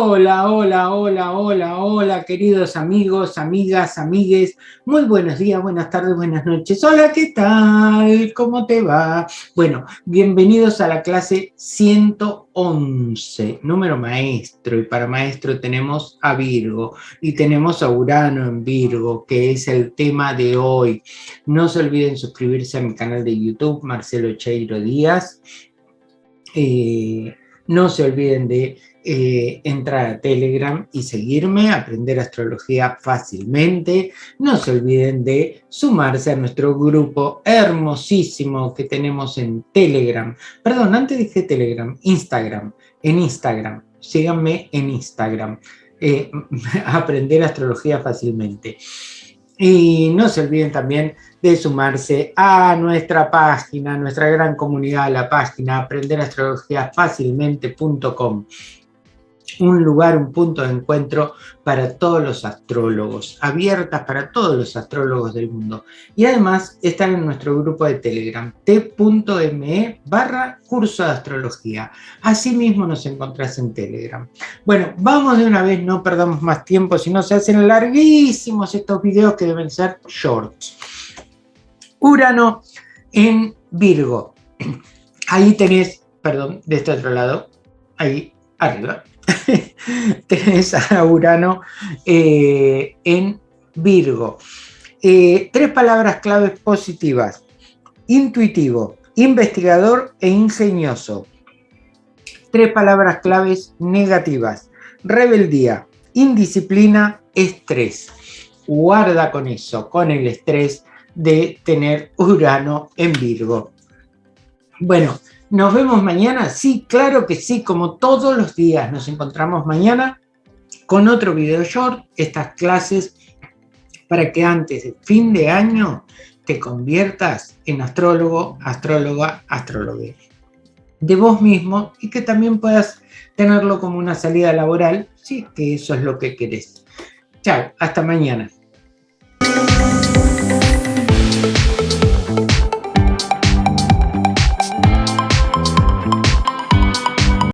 Hola, hola, hola, hola, hola, queridos amigos, amigas, amigues. Muy buenos días, buenas tardes, buenas noches. Hola, ¿qué tal? ¿Cómo te va? Bueno, bienvenidos a la clase 111, número maestro. Y para maestro tenemos a Virgo y tenemos a Urano en Virgo, que es el tema de hoy. No se olviden suscribirse a mi canal de YouTube, Marcelo Cheiro Díaz. Eh, no se olviden de eh, entrar a Telegram y seguirme, aprender astrología fácilmente. No se olviden de sumarse a nuestro grupo hermosísimo que tenemos en Telegram. Perdón, antes dije Telegram, Instagram. En Instagram, síganme en Instagram. Eh, aprender astrología fácilmente. Y no se olviden también de sumarse a nuestra página, nuestra gran comunidad, la página aprenderastrologiafacilmente.com un lugar, un punto de encuentro para todos los astrólogos, abiertas para todos los astrólogos del mundo. Y además están en nuestro grupo de Telegram, t.me barra curso de astrología. Asimismo nos encontrás en Telegram. Bueno, vamos de una vez, no perdamos más tiempo, si no se hacen larguísimos estos videos que deben ser shorts. Urano en Virgo. Ahí tenés, perdón, de este otro lado, ahí arriba, tenés a Urano eh, en Virgo. Eh, tres palabras claves positivas. Intuitivo, investigador e ingenioso. Tres palabras claves negativas. Rebeldía, indisciplina, estrés. Guarda con eso, con el estrés de tener Urano en Virgo. Bueno, ¿Nos vemos mañana? Sí, claro que sí, como todos los días. Nos encontramos mañana con otro video short, estas clases para que antes de fin de año te conviertas en astrólogo, astróloga, astrólogo de vos mismo y que también puedas tenerlo como una salida laboral, sí, que eso es lo que querés. Chao, hasta mañana.